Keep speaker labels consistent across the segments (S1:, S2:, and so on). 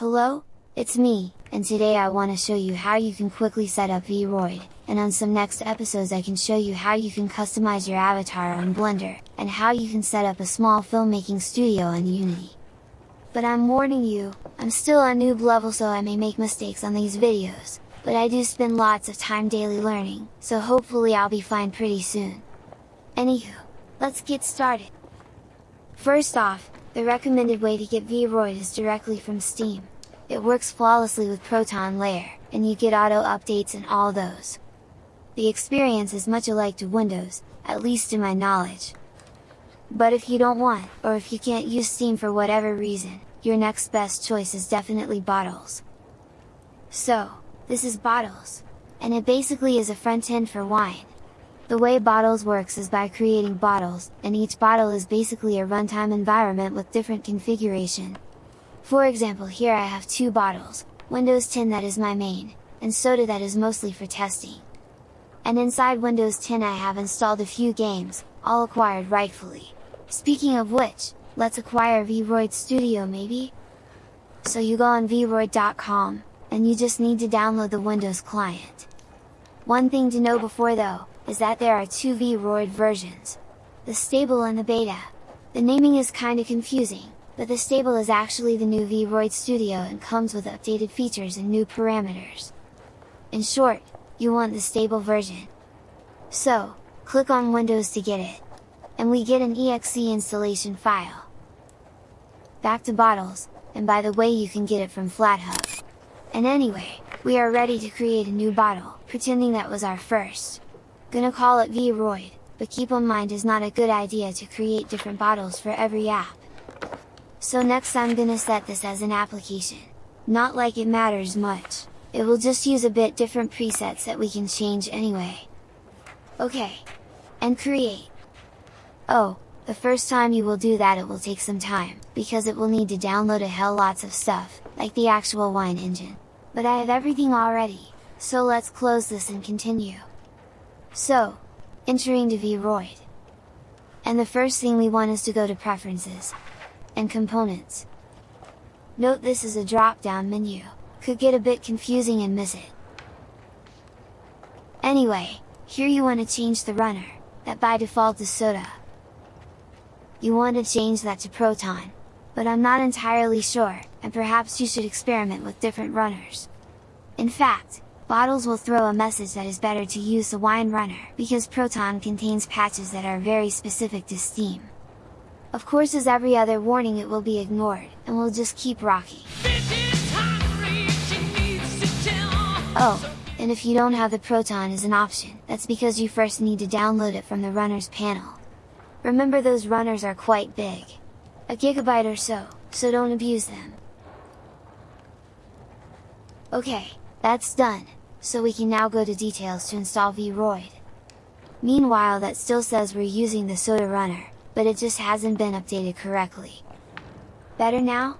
S1: Hello, it's me, and today I want to show you how you can quickly set up Vroid, and on some next episodes I can show you how you can customize your avatar on Blender, and how you can set up a small filmmaking studio on Unity. But I'm warning you, I'm still on noob level so I may make mistakes on these videos, but I do spend lots of time daily learning, so hopefully I'll be fine pretty soon. Anywho, let's get started! First off, the recommended way to get Vroid is directly from Steam. It works flawlessly with Proton Layer, and you get auto updates and all those. The experience is much alike to Windows, at least to my knowledge. But if you don't want, or if you can't use Steam for whatever reason, your next best choice is definitely Bottles. So, this is Bottles, and it basically is a front end for Wine. The way Bottles works is by creating bottles, and each bottle is basically a runtime environment with different configuration, for example here I have two bottles, Windows 10 that is my main, and Soda that is mostly for testing. And inside Windows 10 I have installed a few games, all acquired rightfully. Speaking of which, let's acquire Vroid Studio maybe? So you go on vroid.com, and you just need to download the Windows client. One thing to know before though, is that there are two Vroid versions. The stable and the beta. The naming is kinda confusing, but the stable is actually the new Vroid Studio and comes with updated features and new parameters. In short, you want the stable version. So, click on Windows to get it. And we get an exe installation file. Back to bottles, and by the way you can get it from FlatHub. And anyway, we are ready to create a new bottle, pretending that was our first. Gonna call it Vroid, but keep in mind is not a good idea to create different bottles for every app. So next I'm gonna set this as an application. Not like it matters much, it will just use a bit different presets that we can change anyway. Okay! And create! Oh, the first time you will do that it will take some time, because it will need to download a hell lots of stuff, like the actual wine engine. But I have everything already, so let's close this and continue. So, entering to Vroid. And the first thing we want is to go to Preferences, and components. Note this is a drop-down menu, could get a bit confusing and miss it. Anyway, here you want to change the runner, that by default is Soda. You want to change that to Proton, but I'm not entirely sure, and perhaps you should experiment with different runners. In fact, Bottles will throw a message that is better to use the Wine runner, because Proton contains patches that are very specific to Steam. Of course as every other warning it will be ignored, and we'll just keep rocking. Oh, and if you don't have the Proton as an option, that's because you first need to download it from the runners panel. Remember those runners are quite big. A gigabyte or so, so don't abuse them. Okay, that's done, so we can now go to details to install Vroid. Meanwhile that still says we're using the Soda runner, but it just hasn't been updated correctly. Better now?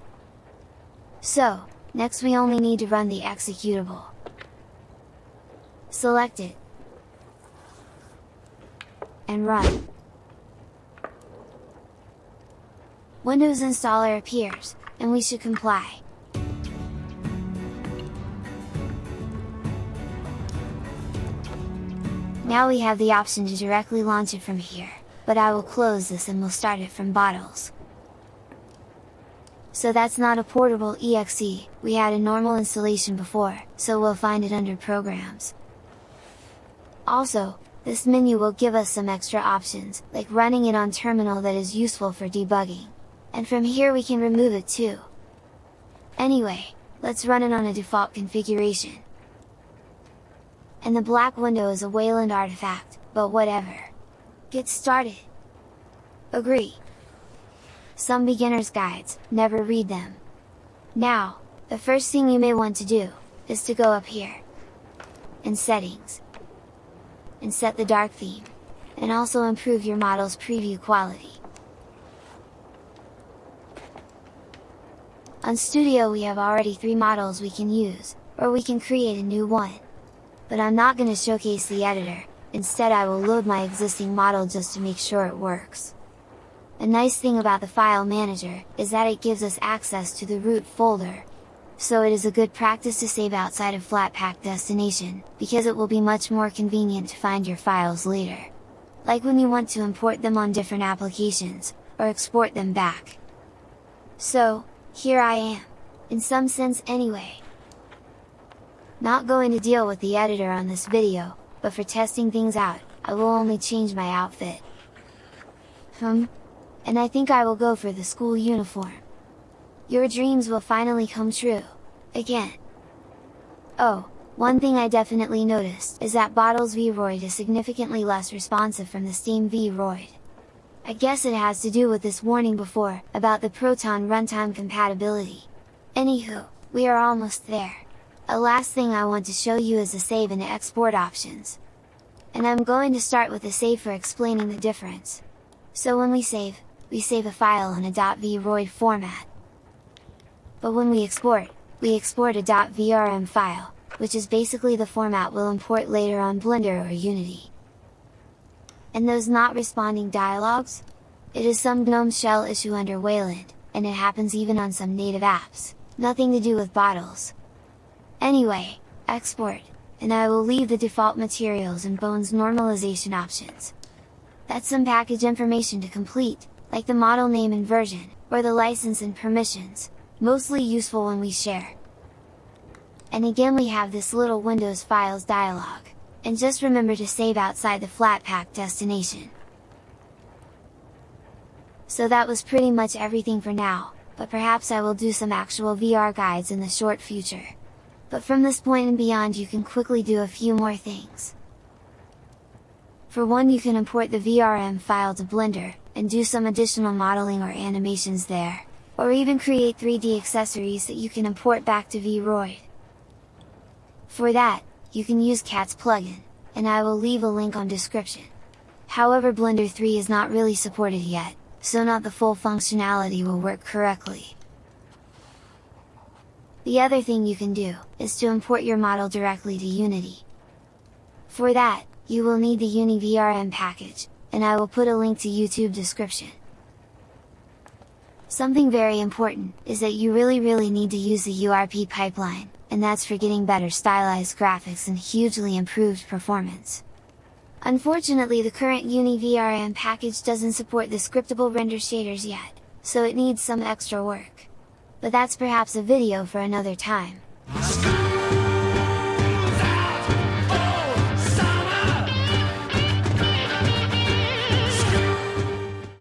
S1: So, next we only need to run the executable. Select it. And run. Windows Installer appears, and we should comply. Now we have the option to directly launch it from here but I will close this and we'll start it from bottles. So that's not a portable exe, we had a normal installation before, so we'll find it under programs. Also, this menu will give us some extra options, like running it on terminal that is useful for debugging. And from here we can remove it too. Anyway, let's run it on a default configuration. And the black window is a Wayland artifact, but whatever. Get started! Agree! Some beginner's guides, never read them. Now, the first thing you may want to do, is to go up here, in settings, and set the dark theme, and also improve your model's preview quality. On Studio we have already three models we can use, or we can create a new one. But I'm not gonna showcase the editor, instead I will load my existing model just to make sure it works. A nice thing about the file manager, is that it gives us access to the root folder. so it is a good practice to save outside of Flatpak destination, because it will be much more convenient to find your files later. Like when you want to import them on different applications, or export them back. So, here I am, in some sense anyway. Not going to deal with the editor on this video, but for testing things out, I will only change my outfit. Hmm? And I think I will go for the school uniform. Your dreams will finally come true! Again! Oh, one thing I definitely noticed is that Bottles Vroid is significantly less responsive from the Steam Vroid. I guess it has to do with this warning before, about the Proton runtime compatibility. Anywho, we are almost there. A last thing I want to show you is the save and export options. And I'm going to start with the save for explaining the difference. So when we save, we save a file in a .vroid format but when we export, we export a .vrm file, which is basically the format we'll import later on Blender or Unity. And those not responding dialogues? It is some GNOME shell issue under Wayland, and it happens even on some native apps, nothing to do with bottles. Anyway, export, and I will leave the default materials and bones normalization options. That's some package information to complete, like the model name and version, or the license and permissions, mostly useful when we share. And again we have this little Windows Files dialog, and just remember to save outside the Flatpak destination. So that was pretty much everything for now, but perhaps I will do some actual VR guides in the short future. But from this point and beyond you can quickly do a few more things. For one you can import the VRM file to Blender, and do some additional modeling or animations there or even create 3D accessories that you can import back to Vroid. For that, you can use Cat's plugin, and I will leave a link on description. However Blender 3 is not really supported yet, so not the full functionality will work correctly. The other thing you can do, is to import your model directly to Unity. For that, you will need the UniVRM package, and I will put a link to YouTube description. Something very important, is that you really really need to use the URP pipeline, and that's for getting better stylized graphics and hugely improved performance. Unfortunately the current UniVRM package doesn't support the scriptable render shaders yet, so it needs some extra work but that's perhaps a video for another time.